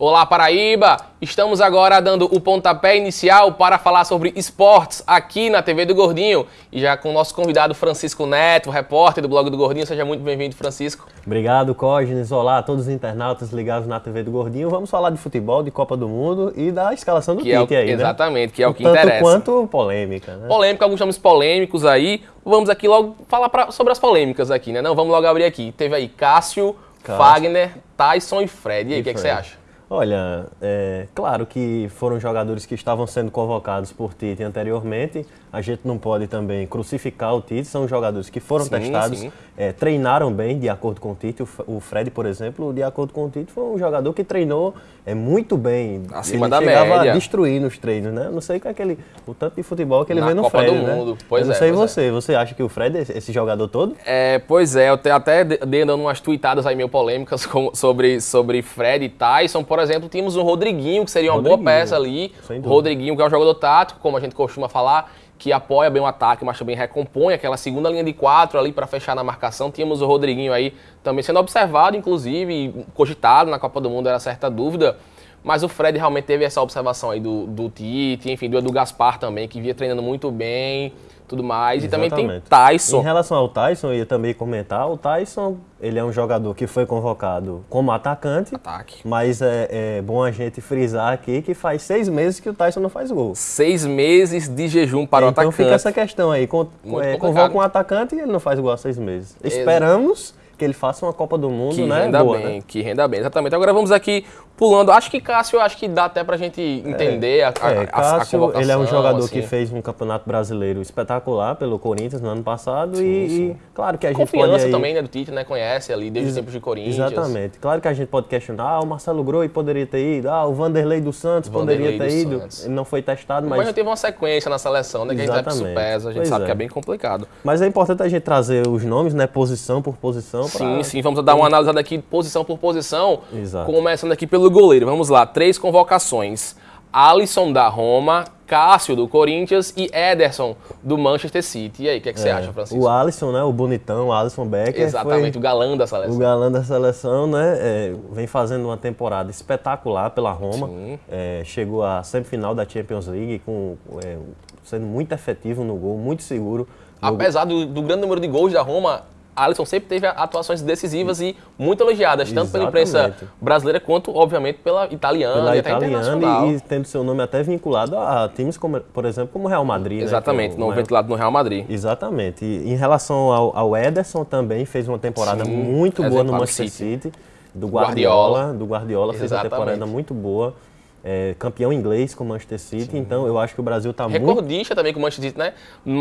Olá Paraíba! Estamos agora dando o pontapé inicial para falar sobre esportes aqui na TV do Gordinho. E já com o nosso convidado Francisco Neto, repórter do blog do Gordinho. Seja muito bem-vindo, Francisco. Obrigado, Cógenes. Olá a todos os internautas ligados na TV do Gordinho. Vamos falar de futebol, de Copa do Mundo e da escalação do que é Tite é o, aí, Exatamente, né? que é o que Tanto interessa. quanto polêmica, né? Polêmica, alguns nomes polêmicos aí. Vamos aqui logo falar pra, sobre as polêmicas aqui, né? Não, vamos logo abrir aqui. Teve aí Cássio, Cássio. Fagner, Tyson e Fred. E aí, o que, é que você acha? Olha, é claro que foram jogadores que estavam sendo convocados por Tite anteriormente. A gente não pode também crucificar o Tite. São jogadores que foram Sim, testados, sim. é, treinaram bem, de acordo com o Tite. O Fred, por exemplo, de acordo com o Tite, foi um jogador que treinou é, muito bem. Acima ele da chegava média. a destruir nos treinos, né? Eu Não sei com aquele, o tanto de futebol que ele Na vê no Copa Fred, do né? Mundo. Pois Eu não é, sei é. você. Você acha que o Fred é esse jogador todo? É, pois é, eu até de- dei dando umas tweetadas aí meio polêmicas com- sobre, sobre Fred e Tyson. Por exemplo, tínhamos o Rodriguinho, que seria uma boa peça ali. Rodriguinho, que é um jogador tático, como a gente costuma falar, que apoia bem o ataque, mas também recompõe aquela segunda linha de quatro ali para fechar na marcação. Tínhamos o Rodriguinho aí também sendo observado, inclusive, cogitado na Copa do Mundo, era certa dúvida. Mas o Fred realmente teve essa observação aí do, do Tite, enfim, do Edu Gaspar também, que vinha treinando muito bem, tudo mais. E também tem Exatamente. Tyson. Em relação ao Tyson, eu ia também comentar, o Tyson, ele é um jogador que foi convocado como atacante, Ataque. mas é, é bom a gente frisar aqui que faz seis meses que o Tyson não faz gol. seis meses de jejum para o então atacante. fica essa questão aí, con é, convoca um atacante e ele não faz gol há seis meses. Esperamos que ele faça uma Copa do Mundo, que né? renda Boa, bem, né? que renda bem, exatamente. Agora vamos aqui pulando. Acho que Cássio, acho que dá até pra gente entender a, a, É, a- a Cássio, convocação. ele é um jogador assim. que fez um campeonato brasileiro espetacular pelo Corinthians no ano passado e, e claro que a gente pode Confiança aí- também, né, do Tite, né? Conhece ali desde os tempos de Corinthians. Exatamente. Claro que a gente pode questionar, ah, o Marcelo Groi poderia ter ido, ah, o Vanderlei dos Santos Vanderlei poderia ter ido. Santos. Ele não foi testado, Mas mas, já teve uma sequência na seleção, né? Que a gente sabe que isso Exatamente. pesa, a gente Pois sabe é. que é bem complicado. mas é importante a gente trazer os nomes, né, posição por posição. pra- Sim, sim, vamos dar uma analisada aqui posição por posição. Exato. Começando aqui pelo goleiro. Vamos lá, três convocações. Alisson da Roma, Cássio do Corinthians e Ederson do Manchester City. E aí, o que, é que você É, acha, Francisco? O Alisson, né, o bonitão, o Alisson Becker. Exatamente, o galã da seleção. o galã da seleção, né, é, vem fazendo uma temporada espetacular pela Roma. É, chegou à semifinal da Champions League com, é, sendo muito efetivo no gol, muito seguro. Apesar do, do grande número de gols da Roma, Alisson sempre teve atuações decisivas e muito elogiadas, tanto pela imprensa Exatamente. brasileira quanto, obviamente, pela italiana pela e até internacional. italiana e, e tendo seu nome até vinculado a times como, por exemplo, como o Real Madrid. né, Exatamente, é o no ventilado no Real Madrid. Exatamente. E em relação ao, ao Ederson também fez uma temporada Sim, muito boa no Manchester City. City. Do Guardiola. Guardiola. Do Guardiola fez uma Exatamente. temporada muito boa. É, campeão inglês com o Manchester City. Então eu acho que o Brasil está muito Recordista também com o Manchester City, né?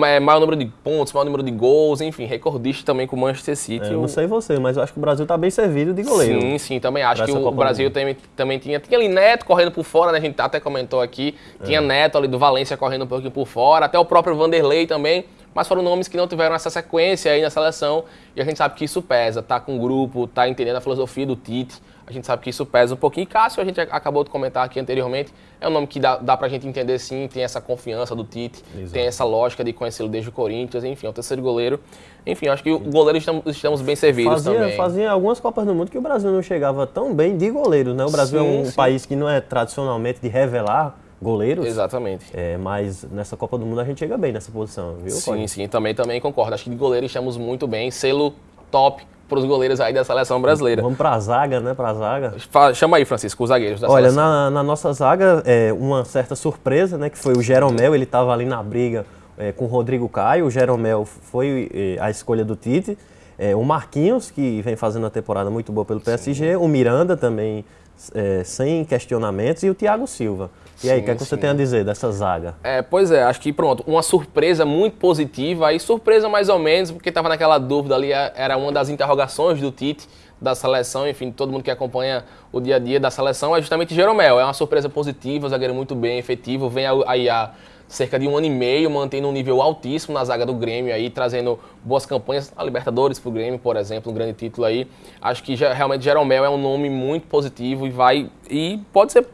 É, Maior número de pontos, maior número de gols, enfim, recordista também com o Manchester City. É, eu não sei você, mas eu acho que o Brasil está bem servido de goleiro. Sim, sim, também acho que o Copa Brasil também, também tinha. Tinha ali Neto correndo por fora, né? A gente até comentou aqui. Tinha Neto ali do Valência correndo um pouquinho por fora, até o próprio Vanderlei também. Mas foram nomes que não tiveram essa sequência aí na seleção. E a gente sabe que isso pesa. Tá com o grupo, tá entendendo a filosofia do Tite. A gente sabe que isso pesa um pouquinho. E Cássio, a gente acabou de comentar aqui anteriormente, é um nome que dá, dá pra gente entender sim, tem essa confiança do Tite, Exato. tem essa lógica de conhecê-lo desde o Corinthians, enfim, é o terceiro goleiro. Enfim, acho que o goleiro estamos, estamos bem servidos Fazia, também. fazia algumas Copas do Mundo que o Brasil não chegava tão bem de goleiros, né? O Brasil Sim, é um sim. país que não é tradicionalmente de revelar goleiros. Exatamente. É, mas nessa Copa do Mundo a gente chega bem nessa posição, viu? Sim, sim, também, também concordo. Acho que de goleiro estamos muito bem. Selo top para os goleiros aí da seleção brasileira. Vamos pra zaga, né? Pra zaga. Fa- Chama aí, Francisco, os zagueiros da Olha, seleção. na, na nossa zaga, é, uma certa surpresa, né? Que foi o Jeromel, ele estava ali na briga é, com o Rodrigo Caio. O Jeromel foi é, a escolha do Tite. É, o Marquinhos, que vem fazendo uma temporada muito boa pelo PSG. O Miranda também, é, sem questionamentos. E o Thiago Silva. E aí, o que, é que você tem a dizer dessa zaga? É, pois é, acho que pronto, uma surpresa muito positiva, aí surpresa mais ou menos, porque estava naquela dúvida ali, a- era uma das interrogações do Tite, da seleção, enfim, todo mundo que acompanha o dia a dia da seleção, é justamente Jeromel, é uma surpresa positiva, zagueiro muito bem, efetivo, vem a- aí há cerca de um ano e meio, mantendo um nível altíssimo na zaga do Grêmio aí, trazendo boas campanhas, a Libertadores pro Grêmio, por exemplo, um grande título aí, acho que realmente Jeromel é um nome muito positivo e vai, e pode ser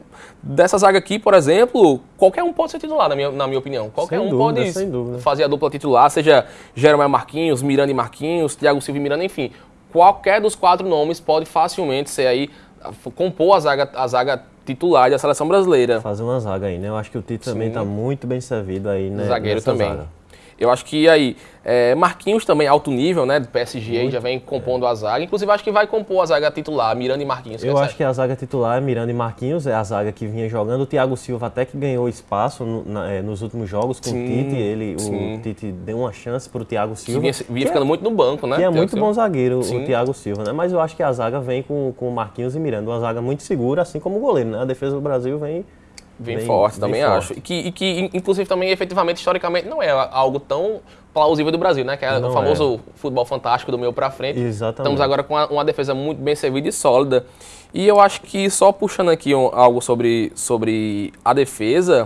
dessa zaga aqui, por exemplo, qualquer um pode ser titular, na minha, na minha opinião. Qualquer Sem um dúvida, pode fazer a dupla titular, seja Jeromel Marquinhos, Miranda e Marquinhos, Thiago Silva e Miranda, enfim. Qualquer dos quatro nomes pode facilmente ser aí compor a zaga, a zaga titular da seleção brasileira. Fazer uma zaga aí, né? Eu acho que o Tite também está muito bem servido aí, né? Zagueiro também. Zaga. Eu acho que aí, é, Marquinhos também, alto nível, né? Do PSG, Muito, já vem compondo é. a zaga. Inclusive, acho que vai compor a zaga titular, Miranda e Marquinhos. Eu acho que a zaga titular, Miranda e Marquinhos, é a zaga que vinha jogando. O Thiago Silva até que ganhou espaço no, na, é, nos últimos jogos com sim, o Tite. Ele, sim. o Tite deu uma chance para o Thiago Silva. Vinha, vinha ficando é, muito no banco, né? Que é muito bom zagueiro, sim. o Thiago Silva, né? Mas eu acho que a zaga vem com, com Marquinhos e Miranda. Uma zaga muito segura, assim como o goleiro, né? A defesa do Brasil vem Vem, bem, forte, também forte. acho. E que, e que, inclusive, também, efetivamente, historicamente, não é algo tão plausível do Brasil, né? Que é não o famoso é. futebol fantástico do meio para frente. Exatamente. Estamos agora com uma, uma, defesa muito bem servida e sólida. E eu acho que, só puxando aqui um, algo sobre, sobre a defesa,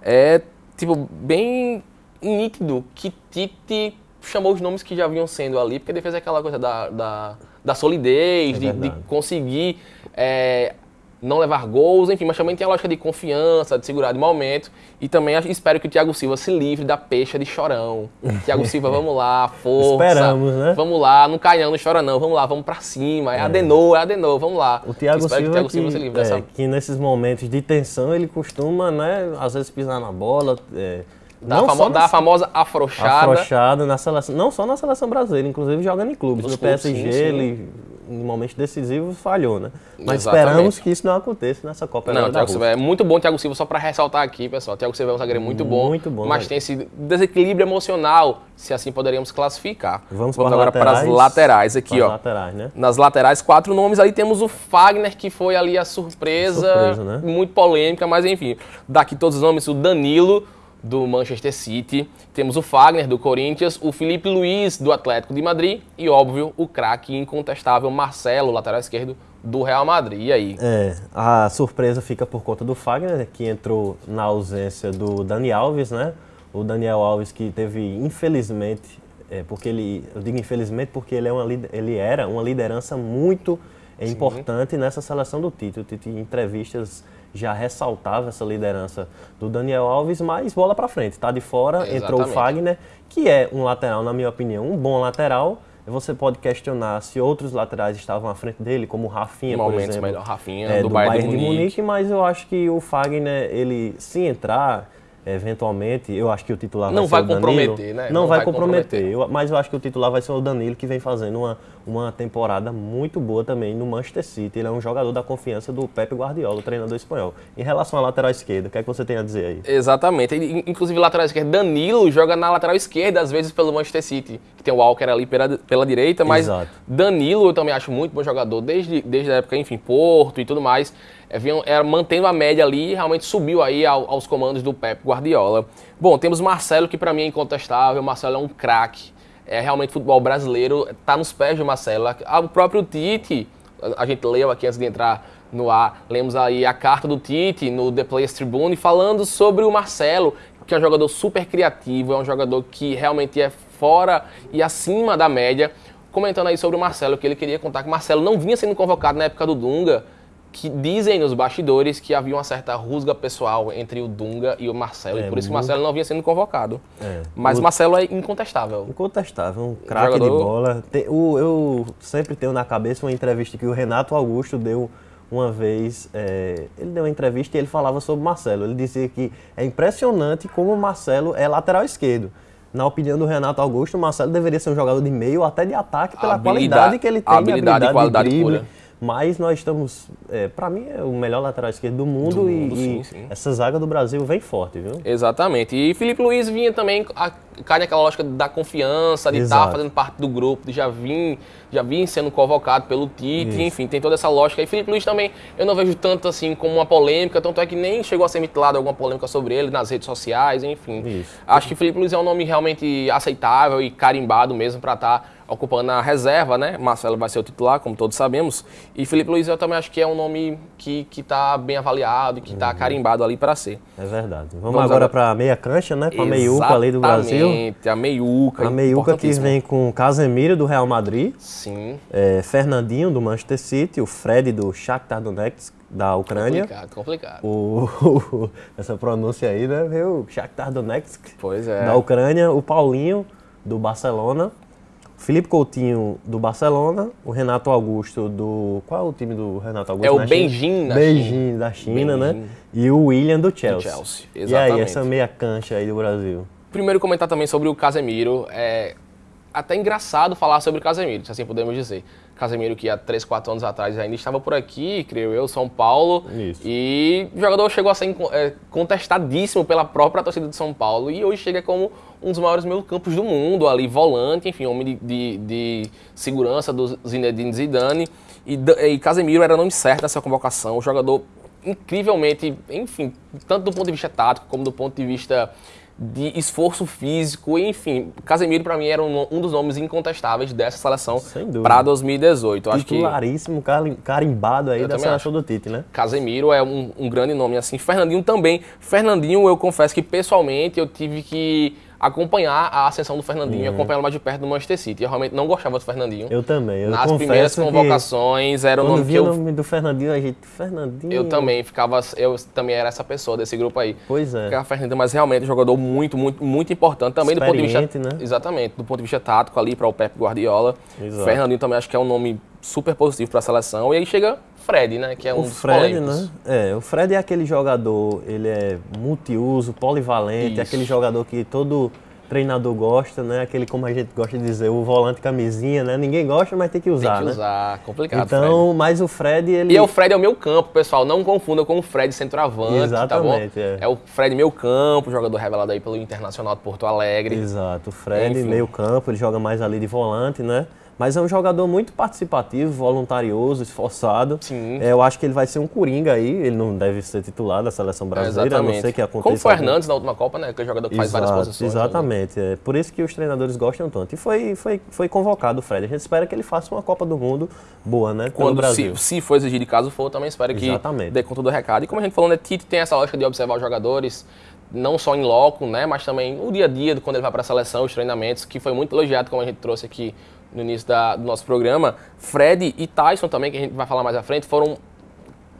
é, tipo, bem nítido que Tite chamou os nomes que já vinham sendo ali, porque a defesa é aquela coisa da, da, da solidez, é de, de, conseguir é, não levar gols, enfim, mas também tem a lógica de confiança, de segurar de momento. E também espero que o Thiago Silva se livre da peixa de chorão. Thiago Silva, vamos lá, força. Esperamos, né? Vamos lá, não caião, não chora não, vamos lá, vamos pra cima. É, é. Adenou, é Adenou, vamos lá. O Thiago Silva, que, o Thiago Silva que, se livre dessa... É, que nesses momentos de tensão ele costuma, né, às vezes pisar na bola, é, da, não famo, da famosa afrouxada. Afrouxada na seleção, não só na seleção brasileira, inclusive jogando em clubes. Nos no clubes, PSG, sim, sim. ele em momentos decisivos falhou, né? Mas Exatamente. esperamos que isso não aconteça nessa Copa Não, Thiago Silva é muito bom, Thiago Silva, só para ressaltar aqui, pessoal. Thiago Silva é um zagueiro muito bom, muito bom mas tem esse desequilíbrio emocional, se assim poderíamos classificar. Vamos, Vamos agora para as laterais aqui, ó. Laterais, né? Nas laterais, quatro nomes. Aí temos o Fagner, que foi ali a surpresa, surpresa né? muito polêmica, mas enfim. Daqui todos os nomes, o Danilo do Manchester City, temos o Fagner do Corinthians, o Felipe Luiz do Atlético de Madrid e, óbvio, o craque incontestável Marcelo, lateral esquerdo do Real Madrid. E aí? É, a surpresa fica por conta do Fagner, que entrou na ausência do Dani Alves, né? O Daniel Alves que teve, infelizmente, é, porque ele, eu digo infelizmente porque ele, é uma, ele era uma liderança muito importante nessa seleção do Tite. O Tite, em entrevistas já ressaltava essa liderança do Daniel Alves, mas bola para frente, tá de fora, Exatamente. entrou o Fagner, que é um lateral, na minha opinião, um bom lateral. Você pode questionar se outros laterais estavam à frente dele, como o Rafinha, por exemplo. Melhor, Rafinha, é, do, do Bayern, Bayern de Munique. Munique, mas eu acho que o Fagner, ele se entrar, eventualmente, eu acho que o titular não vai, vai ser o Danilo. comprometer, né? Não, não vai, vai comprometer, comprometer. Eu, mas eu acho que o titular vai ser o Danilo, que vem fazendo uma, uma temporada muito boa também no Manchester City. Ele é um jogador da confiança do Pepe Guardiola, o treinador espanhol. Em relação à lateral esquerda, o que é que você tem a dizer aí? Exatamente. Inclusive, lateral esquerda, Danilo joga na lateral esquerda, às vezes pelo Manchester City, que tem o Walker ali pela, pela direita, mas Exato. Danilo eu também acho muito bom jogador, desde, desde a época, enfim, Porto e tudo mais vinham, era, mantendo a média ali e realmente subiu aí ao, aos comandos do Pep Guardiola. Bom, temos Marcelo, que para mim é incontestável. Marcelo é um craque. É realmente futebol brasileiro, está nos pés de Marcelo. O próprio Tite, a gente leu aqui antes de entrar no ar, lemos aí a carta do Tite no The Players Tribune falando sobre o Marcelo, que é um jogador super criativo, é um jogador que realmente é fora e acima da média. Comentando aí sobre o Marcelo, que ele queria contar que o Marcelo não vinha sendo convocado na época do Dunga, que dizem nos bastidores que havia uma certa rusga pessoal entre o Dunga e o Marcelo, é, e por isso que o Marcelo não vinha sendo convocado. É, Mas o Marcelo é incontestável. Incontestável, um craque jogador... de bola. Tem, o, eu sempre tenho na cabeça uma entrevista que o Renato Augusto deu uma vez, é, ele deu uma entrevista e ele falava sobre o Marcelo. Ele dizia que é impressionante como o Marcelo é lateral esquerdo. Na opinião do Renato Augusto, o Marcelo deveria ser um jogador de meio, até de ataque, pela habilidade, qualidade que ele tem, habilidade, habilidade e qualidade de drible. Pura mas nós estamos, é, para mim, é o melhor lateral esquerdo do mundo, do mundo e, sim, e sim. essa zaga do Brasil vem forte, viu? Exatamente. E Felipe Luiz vinha também, a, cai naquela lógica da confiança, de estar tá fazendo parte do grupo, de já vir, já vir sendo convocado pelo Tite, enfim, tem toda essa lógica. E Felipe Luiz também, eu não vejo tanto assim como uma polêmica, tanto é que nem chegou a ser mitilado alguma polêmica sobre ele nas redes sociais, enfim. Isso. Acho que Felipe Luiz é um nome realmente aceitável e carimbado mesmo para estar tá ocupando a reserva, né? Marcelo vai ser o titular, como todos sabemos. E Felipe Luiz eu também acho que é um nome que está bem avaliado, que está uhum. carimbado ali para ser. É verdade. Vamos, Vamos agora para a meia cancha, né? Para a meiuca ali do Brasil. a meiuca. A meiuca que vem com Casemiro do Real Madrid. Sim. É, Fernandinho do Manchester City, o Fred do Shakhtar Donetsk da Ucrânia. Complicado, complicado. O, o, essa pronúncia aí, né? Viu? Shakhtar Donetsk. Pois é. Da Ucrânia. O Paulinho do Barcelona. Felipe Coutinho do Barcelona, o Renato Augusto do. Qual é o time do Renato Augusto? É o Beijing China? da Beijing China. da China, né? Beijing. E o William do Chelsea. Chelsea, E aí, exatamente. essa meia cancha aí do Brasil? Primeiro comentar também sobre o Casemiro. É até engraçado falar sobre o Casemiro, se assim podemos dizer. Casemiro que há 3, 4 anos atrás ainda estava por aqui, creio eu, São Paulo. Isso. E o jogador chegou a ser é, contestadíssimo pela própria torcida de São Paulo. E hoje chega como um dos maiores meio-campos do mundo, ali, volante, enfim, homem de, de, de segurança do Zinedine Zidane. E, e Casemiro era nome certo nessa convocação, um jogador incrivelmente, enfim, tanto do ponto de vista tático como do ponto de vista de esforço físico, enfim, Casemiro para mim era um, um, dos nomes incontestáveis dessa seleção para 2018. Eu acho que Titularíssimo, carimbado aí Eu da seleção do Tite, né? Casemiro é um, um grande nome assim. Fernandinho também. Fernandinho, eu confesso que pessoalmente eu tive que acompanhar a ascensão do Fernandinho, Uhum. acompanhá-lo mais de perto do Manchester City. Eu realmente não gostava do Fernandinho. Eu também. Eu Nas primeiras convocações era o nome que vi o eu, nome do Fernandinho, a gente. Fernandinho. eu também ficava. Eu também era essa pessoa desse grupo aí. Pois é. Ficava Fernandinho, mas realmente um jogador muito, muito, muito importante também do ponto de vista. Né? Exatamente, do ponto de vista tático ali para o Pep Guardiola. Exato. Fernandinho também acho que é um nome super positivo para a seleção. E aí chega Fred, né? Que é um O Fred, né? É, o Fred é aquele jogador, ele é multiuso, polivalente, é Isso. aquele jogador que todo treinador gosta, né? Aquele, como a gente gosta de dizer, o volante camisinha, né? Ninguém gosta, mas tem que usar, Tem que né? usar, complicado. Fred. Então, mas o Fred, ele... E é o Fred é o meu campo, pessoal. Não confunda com o Fred centroavante, Exatamente, tá é. bom? É o Fred meu campo, jogador revelado aí pelo Internacional de Porto Alegre. Exato, o Fred, Enfim. meio campo, ele joga mais ali de volante, né? Mas é um jogador muito participativo, voluntarioso, esforçado. Sim. É, eu acho que ele vai ser um coringa aí, ele não deve ser titular da seleção brasileira, a não ser que aconteça Como foi algum- Hernandes na última Copa, né? Aquele jogador que faz várias Exato, posições. Exatamente. É por isso que os treinadores gostam tanto. E foi, foi, foi convocado o Fred. A gente espera que ele faça uma Copa do Mundo boa, né? Quando Brasil. se, se for exigir caso for, também espero que Exatamente. dê conta do recado. E como a gente falou, né, Tite tem essa lógica de observar os jogadores, não só em loco, né, mas também o dia a dia, quando ele vai para a seleção, os treinamentos, que foi muito elogiado, como a gente trouxe aqui no início da- do nosso programa. Fred e Tyson também, que a gente vai falar mais à frente, foram,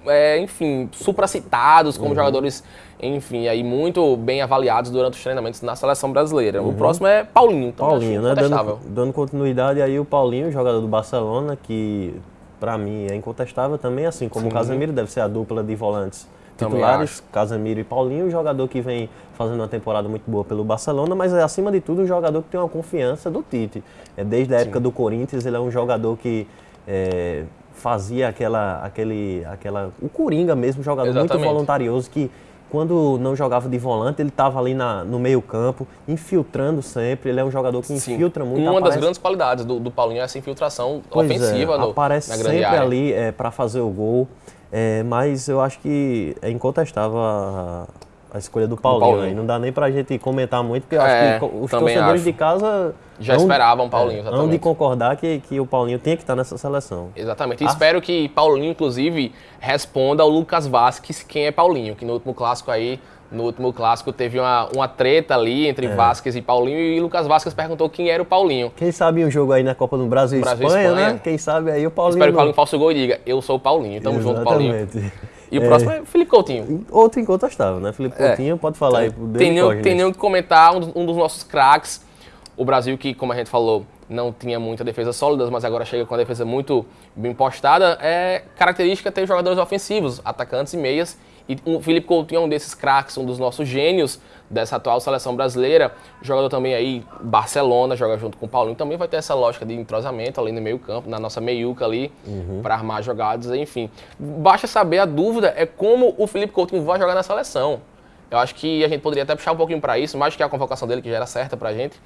é, enfim, supracitados Uhum. como jogadores, enfim, aí muito bem avaliados durante os treinamentos na seleção brasileira. Uhum. O próximo é Paulinho, então Paulinho, né? Dando, dando continuidade aí o Paulinho, jogador do Barcelona, que pra mim é incontestável também, assim como o Sim. Casemiro, deve ser a dupla de volantes titulares, Casemiro e Paulinho, um jogador que vem fazendo uma temporada muito boa pelo Barcelona, mas é acima de tudo um jogador que tem uma confiança do Tite. É, desde a época do Corinthians, ele é um jogador que é, fazia aquela, aquele, aquela, o Coringa mesmo, um jogador Exatamente. muito voluntarioso que quando não jogava de volante, ele estava ali na, no meio campo, infiltrando sempre. Ele é um jogador que Sim. infiltra muito. Uma das aparece- grandes qualidades do, do Paulinho é essa infiltração Pois é, ofensiva no, aparece sempre área. ali é, para fazer o gol. É, mas eu acho que é incontestável a, a escolha do Paulinho. Paulinho. aí. Não dá nem pra gente comentar muito, porque eu É, acho que os torcedores acho. de casa Já hão- esperavam Paulinho, é, hão de exatamente. concordar que, que o Paulinho tem que estar nessa seleção. Exatamente. Ah. E espero que Paulinho, inclusive, responda ao Lucas Vasquez quem é Paulinho, que no último clássico aí, no último clássico teve uma, uma treta ali entre É. Vasquez e Paulinho e Lucas Vasquez perguntou quem era o Paulinho. Quem sabe um jogo aí na Copa do Brasil Brasil Espanha, Espanha. né? Quem sabe aí o Paulinho. Espero que o Paulinho faça o gol e diga, eu sou o Paulinho. Tamo junto, Paulinho. Exatamente. E o próximo é Felipe Coutinho. Outro incontestável, né? Felipe É. Coutinho, pode falar aí dele, Tem nem, tem nem o que comentar, um dos, um dos nossos craques. O Brasil que, como a gente falou, não tinha muita defesa sólida, mas agora chega com a defesa muito bem postada. É característica ter jogadores ofensivos, atacantes e meias. E o Felipe Coutinho é um desses craques, um dos nossos gênios dessa atual seleção brasileira. Jogador também aí, Barcelona, joga junto com o Paulinho. Também vai ter essa lógica de entrosamento ali no meio campo, na nossa meiuca ali, para armar jogadas, enfim. Basta saber, a dúvida é como o Felipe Coutinho vai jogar na seleção. Eu acho que a gente poderia até puxar um pouquinho para isso, mais que a convocação dele, que já era certa pra gente,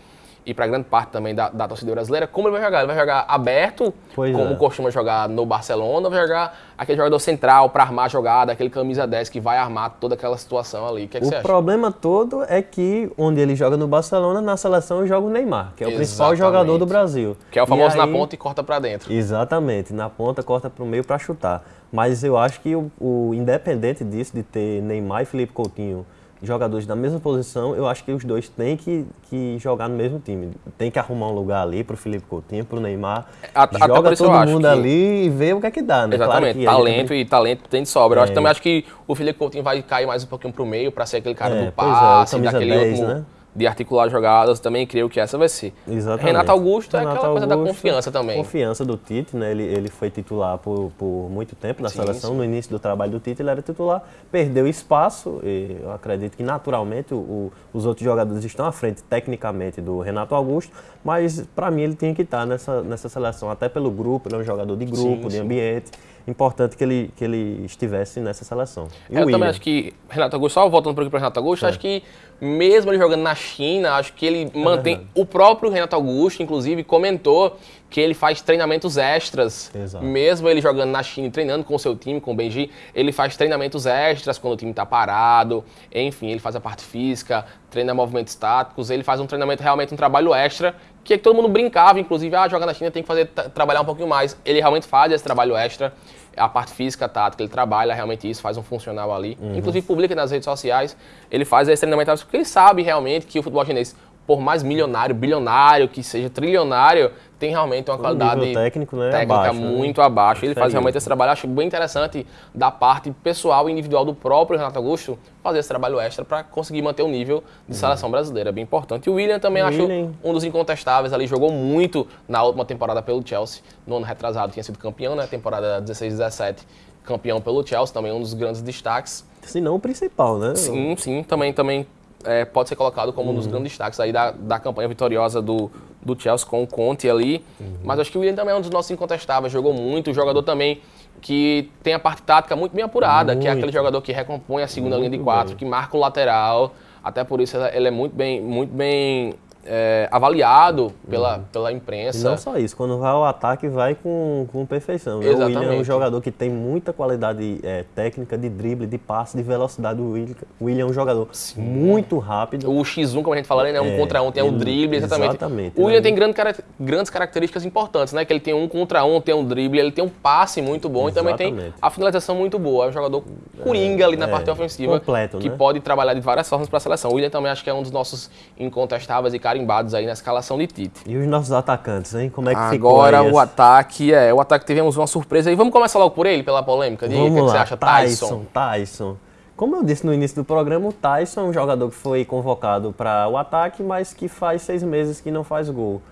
e para grande parte também da, da torcida brasileira, como ele vai jogar? Ele vai jogar aberto, Pois como é. costuma jogar no Barcelona, ou vai jogar aquele jogador central para armar a jogada, aquele camisa 10 que vai armar toda aquela situação ali? O que, é que você acha? problema todo é que onde ele joga no Barcelona, na seleção joga o Neymar, que é o principal Exatamente. jogador do Brasil. Que é o famoso E na aí- ponta e corta para dentro. Exatamente, na ponta corta para o meio para chutar. Mas eu acho que o, o- independente disso, de ter Neymar e Felipe Coutinho jogadores da mesma posição, eu acho que os dois têm que, que jogar no mesmo time. Tem que arrumar um lugar ali para o Felipe Coutinho, para o Neymar. Até por Joga todo mundo que- ali e vê o que é que dá, né? Exatamente, Claro a talento e talento tem de sobra. Eu acho, É. também acho que o Felipe Coutinho vai cair mais um pouquinho pro meio para ser aquele cara É, do é, o passe, camisa daquele 10, último, né? De articular jogadas, também creio que essa vai ser. Exatamente. Renato Augusto é Renato aquela coisa da Augusto, confiança também. Confiança do Tite, né? Ele, ele foi titular por, por muito tempo na Sim, seleção. sim. No início do trabalho do Tite, ele era titular, perdeu espaço. E eu acredito que naturalmente o- o- os outros jogadores estão à frente tecnicamente do Renato Augusto, mas para mim ele tinha que estar nessa, nessa seleção, até pelo grupo, ele é um jogador de grupo, Sim, de ambiente. Importante que ele, que ele estivesse nessa seleção. E o Eu também acho que Renato Augusto, só voltando um pouquinho para Renato Augusto, acho que mesmo ele jogando na China, acho que ele mantém. verdade. O próprio Renato Augusto, inclusive, comentou que ele faz treinamentos extras. Exato. Mesmo ele jogando na China e treinando com o seu time, com o Benji, ele faz treinamentos extras quando o time está parado. Enfim, ele faz a parte física, treina movimentos táticos, ele faz um treinamento realmente um trabalho extra. Que, é que todo mundo brincava, inclusive, ah, jogar na China tem que fazer tra- trabalhar um pouquinho mais. Ele realmente faz esse trabalho extra a parte física, tática, ele trabalha realmente isso, faz um funcional ali. Inclusive publica nas redes sociais, ele faz esse treinamento porque ele sabe realmente que o futebol chinês, por mais milionário, bilionário, que seja trilionário, tem realmente uma qualidade nível técnico, né, técnica abaixo, né? muito abaixo. Ele faz realmente esse trabalho, acho bem interessante da parte pessoal e individual do próprio Renato Augusto fazer esse trabalho extra para conseguir manter o nível de seleção brasileira, é bem importante. E o William também O acho William- um dos incontestáveis ali, jogou muito na última temporada pelo Chelsea, no ano retrasado tinha sido campeão, né, temporada 16-17, campeão pelo Chelsea, também um dos grandes destaques. Se não o principal, né? Sim, sim, também, também é, pode ser colocado como um dos grandes destaques aí da, da campanha vitoriosa do, do Chelsea com o Conte ali. Mas acho que o William também é um dos nossos incontestáveis, jogou muito, jogador também que tem a parte tática muito bem apurada, que é Muito. aquele jogador que recompõe a segunda linha de Muito quatro, bem. que marca o lateral, até por isso ele é muito bem, muito bem é, avaliado pela, pela E imprensa. não só isso, quando vai ao ataque, vai com, com perfeição. né? O William é um Exatamente. jogador que tem muita qualidade é, técnica, de drible, de passe, de velocidade. O William, o William é um jogador muito rápido. O X1, como a gente fala, né? Um É, contra um, tem ele- drible, exatamente. exatamente, o William né? tem grande grandes características importantes, né? Que ele tem um contra um, tem um drible, ele tem um passe muito bom e também tem Exatamente. a finalização muito boa. É um jogador coringa ali na é, parte ofensiva. completo, que né? pode trabalhar de várias formas para a seleção. O William também acho que é um dos nossos incontestáveis e carimbados aí na escalação de Tite. E os nossos atacantes, hein? Como é que ficou Agora o ataque, é, o ataque tivemos uma surpresa aí. Vamos começar logo por ele, pela polêmica? Diga, o que, Vamos que você lá, acha, Tyson, Tyson. Como eu disse no início do programa, o Tyson é um jogador que foi convocado para o ataque, mas que faz seis meses que não faz gol.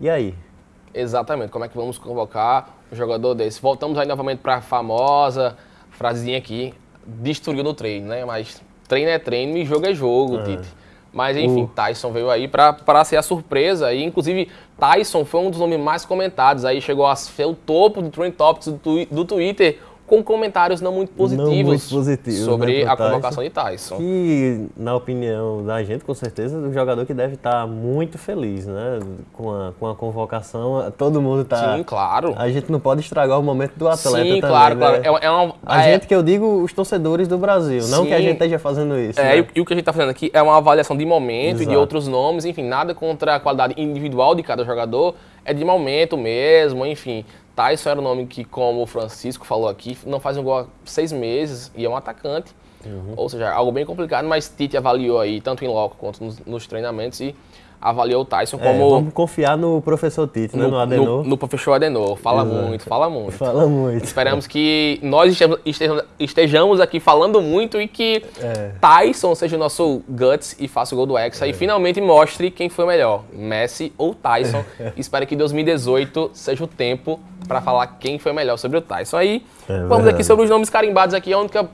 E aí? Exatamente, como é que vamos convocar um jogador desse? Voltamos aí novamente para a famosa frasezinha aqui, destruiu no treino, né? Mas treino é treino e jogo é jogo, Tite. Mas enfim, O- Tyson veio aí para ser a surpresa e inclusive Tyson foi um dos nomes mais comentados, aí chegou a ser o topo do Trend Topics do, do Twitter com comentários não muito positivos, muito positivos, sobre né, a convocação de Tyson. Que, na opinião da gente, com certeza, é um jogador que deve estar muito feliz, né? Com a, com a convocação, todo mundo tá... Sim, claro. A gente não pode estragar o momento do atleta Sim, também, claro, né? claro. É, é uma, A é- gente que eu digo, os torcedores do Brasil, não que a Sim. gente esteja fazendo isso. É, né? e, o que a gente está fazendo aqui é uma avaliação de momento e de Exato. outros nomes, enfim, nada contra a qualidade individual de cada jogador, é de momento mesmo, enfim. Tyson era o nome que, como o Francisco falou aqui, não faz um gol há seis meses e é um atacante. Uhum. Ou seja, algo bem complicado, mas Tite avaliou aí, tanto em loco quanto nos, nos treinamentos, e avaliou o Tyson É, como vamos confiar no professor Tite, né? no, No Adenor. no, no professor Adenor. Fala Exato. muito, fala muito. Fala muito. Esperamos que nós estejamos, aqui falando muito e que É. Tyson seja o nosso Guts e faça o gol do Hexa e finalmente mostre quem foi melhor, Messi ou Tyson. Espero que 2018 seja o tempo para falar quem foi melhor sobre o Tyson. Aí, É vamos aqui sobre os nomes carimbados aqui. A única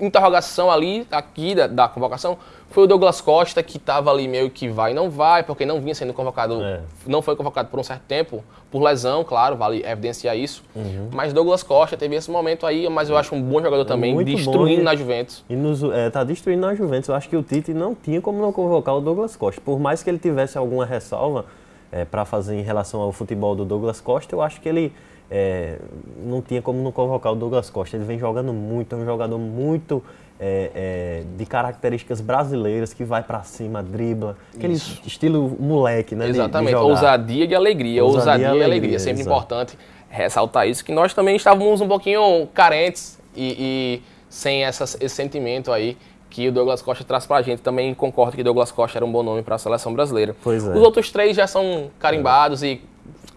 interrogação ali, aqui da, da convocação, foi o Douglas Costa, que estava ali meio que vai e não vai, porque não vinha sendo convocado, É. não foi convocado por um certo tempo, por lesão, claro, vale evidenciar isso. Uhum. Mas Douglas Costa teve esse momento aí, mas eu acho um bom jogador também, Muito bom, destruindo e- na Juventus. E nos, é, tá destruindo a Juventus. Eu acho que o Tite não tinha como não convocar o Douglas Costa. Por mais que ele tivesse alguma ressalva é, para fazer em relação ao futebol do Douglas Costa, eu acho que ele é, não tinha como não convocar o Douglas Costa. Ele vem jogando muito, é um jogador muito é, é, de características brasileiras, que vai para cima, dribla. Aquele Isso. estilo moleque, né? de- de Exatamente, jogar. ousadia e alegria, Ousadia ousadia, e alegria. alegria, Sempre exato. importante ressaltar isso, que nós também estávamos um pouquinho carentes e, e sem essas- esse sentimento aí que o Douglas Costa traz pra gente. Também concordo que Douglas Costa era um bom nome para a seleção brasileira. Pois é. Os outros três já são carimbados e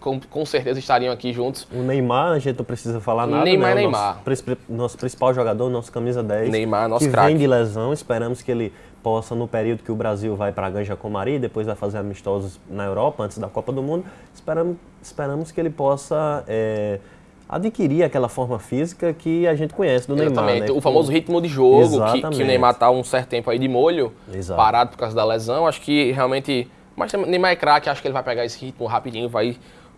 com, com certeza estariam aqui juntos. O Neymar, a gente não precisa falar nada. Neymar, né? O Neymar. Nosso, nosso, principal jogador, nosso camisa 10. Neymar, nosso Que craque. vem de lesão, esperamos que ele possa, no período que o Brasil vai para Ganja Comari, depois vai fazer amistosos na Europa, antes da Copa do Mundo, esperamos, esperamos que ele possa é, adquirir aquela forma física que a gente conhece do Exatamente. Neymar. né? O famoso ritmo de jogo, que, que o Neymar tá um certo tempo aí de molho, Exato. parado por causa da lesão. Acho que realmente. Mas Neymar é craque, acho que ele vai pegar esse ritmo rapidinho, vai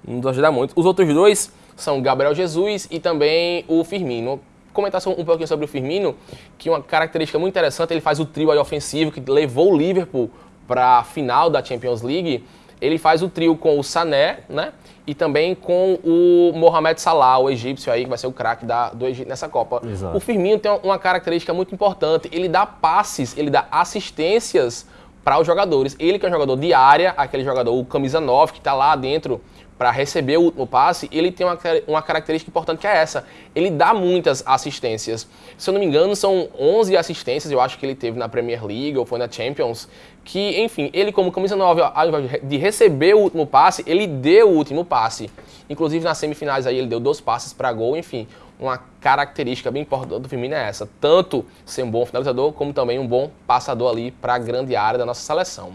nos ajudar muito. Os outros dois são Gabriel Jesus e também o Firmino. Comentar só um pouquinho sobre o Firmino, que uma característica muito interessante, ele faz o trio aí ofensivo que levou o Liverpool para a final da Champions League. Ele faz o trio com o Sané, né? E também com o Mohamed Salah, o egípcio aí, que vai ser o craque do Egito nessa Copa. Exato. O Firmino tem uma característica muito importante. Ele dá passes, ele dá assistências para os jogadores. Ele que é um jogador de área, aquele jogador, o camisa 9, que está lá dentro para receber o último passe, ele tem uma, uma característica importante que é essa. Ele dá muitas assistências. Se eu não me engano, são 11 assistências, eu acho que ele teve na Premier League ou foi na Champions, que, enfim, ele como camisa 9, ao invés de receber o último passe, ele deu o último passe. Inclusive nas semifinais aí ele deu dois passes para gol, enfim, uma característica bem importante do Firmino é essa, tanto ser um bom finalizador, como também um bom passador ali para a grande área da nossa seleção.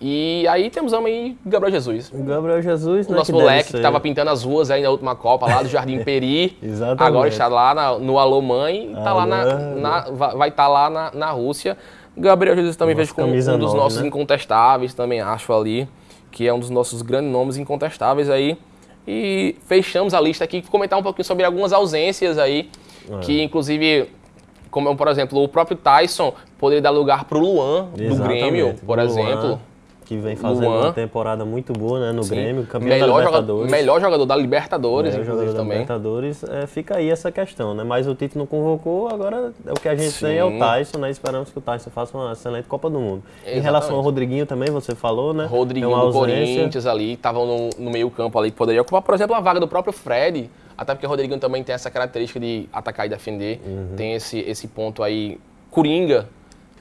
E aí temos aí Gabriel Jesus. O Gabriel Jesus, O né, nosso que moleque que estava pintando as ruas aí na última Copa, lá do Jardim Peri. Exatamente. Agora está lá na- no Alô Mãe, tá lá na, Alô. na- va- vai estar lá na, na Rússia. Gabriel Jesus também Nosso vejo como um dos nove, nossos né? incontestáveis, também acho ali, que é um dos nossos grandes nomes incontestáveis aí. E fechamos a lista aqui, comentar um pouquinho sobre algumas ausências aí, É. que inclusive, como por exemplo, o próprio Tyson poderia dar lugar para o Luan, do Exatamente. Grêmio, por exemplo. Que vem fazendo Luan. uma temporada muito boa né, no Sim. Grêmio, campeão melhor da jogador, Libertadores. melhor jogador da Libertadores, Melhor jogador da também. Libertadores, é, fica aí essa questão, né? Mas o Tite não convocou, agora é o que a gente tem é o Sim. Tyson, né? Esperamos que o Tyson faça uma excelente Copa do Mundo. Em Exatamente. relação ao Rodriguinho também, você falou, né? Rodriguinho uma do. Corinthians ali, estavam no, no meio campo ali, que poderia ocupar, por exemplo, a vaga do próprio Fred, até porque o Rodriguinho também tem essa característica de atacar e defender, Uhum. tem esse, esse ponto aí, Coringa,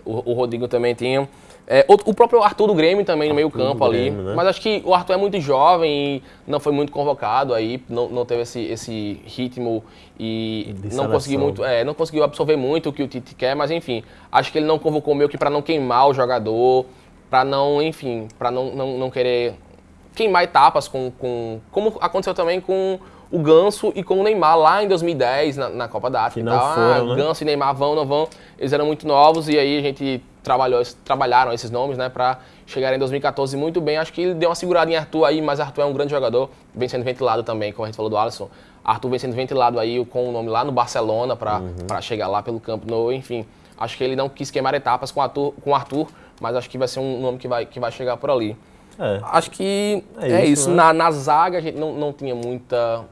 o, o Rodrigo também tem. É, outro- o próprio Arthur do Grêmio também no meio campo ali, Grêmio, né? mas acho que o Arthur é muito jovem e não foi muito convocado aí, não, não teve esse, esse ritmo e De não conseguiu muito, é, não conseguiu absorver muito o que o Tite quer, mas enfim, acho que ele não convocou meio que para não queimar o jogador, para não, enfim, para não, não, não querer queimar etapas com, com como aconteceu também com o Ganso e com o Neymar lá em 2010 na, na Copa da África Que e não tal. foram, ah, né? Ganso e Neymar vão, não vão. Eles eram muito novos e aí a gente trabalhou, trabalharam esses nomes, né, para chegar em 2014 muito bem. Acho que ele deu uma segurada em Arthur aí, mas Arthur é um grande jogador, vem sendo ventilado também, como a gente falou do Alisson. Arthur vem sendo ventilado aí com o nome lá no Barcelona para Uhum. chegar lá pelo campo no, enfim. Acho que ele não quis queimar etapas com Arthur, com Arthur, mas acho que vai ser um nome que vai, que vai chegar por ali. É. Acho que É é, isso, isso. né? Na, na zaga a gente não, não tinha muita,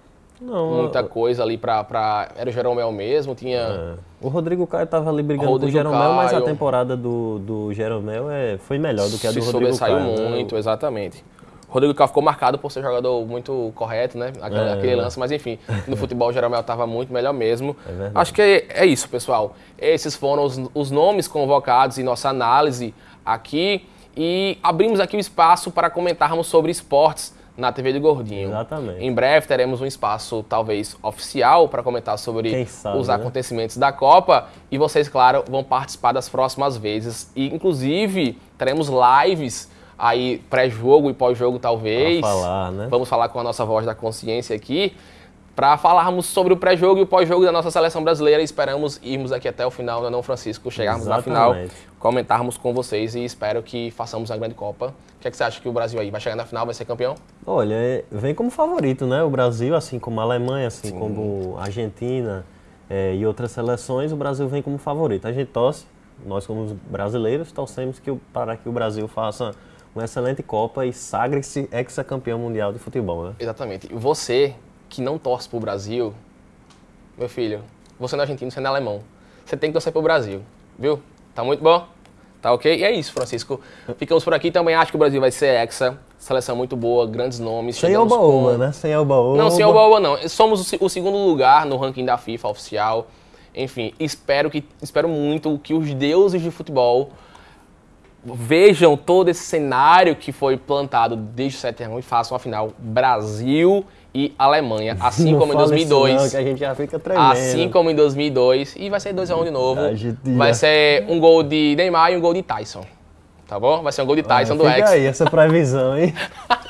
Não, muita coisa ali pra, pra. Era o Jeromel mesmo, tinha. é. O Rodrigo Caio estava ali brigando com o Jeromel, mas a temporada do, do Jeromel é, foi melhor do que a do se Rodrigo sobressaiu Caio. né? muito, exatamente. O Rodrigo Caio ficou marcado por ser jogador muito correto, né? Aquele, É. aquele lance, mas enfim, no futebol o Jeromel estava muito melhor mesmo. É. Acho que é, é isso, pessoal. Esses foram os, os nomes convocados em nossa análise aqui. E abrimos aqui o espaço para comentarmos sobre esportes na TV do Gordinho. Exatamente. Em breve teremos um espaço, talvez, oficial para comentar sobre sabe, os né? acontecimentos da Copa. E vocês, claro, vão participar das próximas vezes. E, inclusive, teremos lives aí, pré-jogo e pós-jogo, talvez. Pra falar, né? Vamos falar com a nossa voz da consciência aqui. Para falarmos sobre o pré-jogo e o pós-jogo da nossa seleção brasileira. Esperamos irmos aqui até o final, não é não, Francisco? Chegarmos na final, Exatamente. comentarmos com vocês e espero que façamos uma grande Copa. O que, é que você acha que o Brasil aí vai chegar na final, vai ser campeão? Olha, é- vem como favorito, né? O Brasil, assim como a Alemanha, assim como a Argentina é, e outras seleções, o Brasil vem como favorito. A gente torce, nós como os brasileiros, torcemos que, para que o Brasil faça uma excelente Copa e sagre-se ex-campeão mundial de futebol, né? Exatamente. E você que não torce pro Brasil, meu filho, você não é argentino, você não é alemão. Você tem que torcer pro Brasil, viu? Tá muito bom? Tá ok? E é isso, Francisco. Ficamos por aqui. Também acho que o Brasil vai ser hexa. Seleção muito boa, grandes nomes. Sem oba-oba, com- né? Sem oba-oba. Não, sem oba-oba não. Somos o se- o segundo lugar no ranking da FIFA oficial. Enfim, espero que espero muito que os deuses de futebol vejam todo esse cenário que foi plantado desde o 7 x 1 e façam a final Brasil e Alemanha, assim Não como em fala isso 2002. não, que a gente já fica tremendo. Assim como em 2002. E vai ser 2x1 de novo. A gente Vai ser um gol de Neymar e um gol de Tyson. Tá bom? Vai ser um gol de Tyson do Fica Ex. aí essa previsão, hein?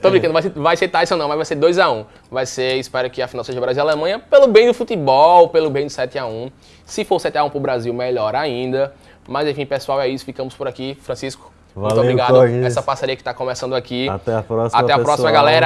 Tô brincando, vai ser, vai ser Tyson não, mas vai ser 2x1. Vai ser, espero que a final seja Brasil e Alemanha, pelo bem do futebol, pelo bem do 7x1. Se for 7x1 pro Brasil, melhor ainda. Mas enfim, pessoal, é isso. Ficamos por aqui. Francisco, muito Valeu, obrigado. Corges. Essa parceria que tá começando aqui. Até a próxima, Até a próxima, pessoal. galera.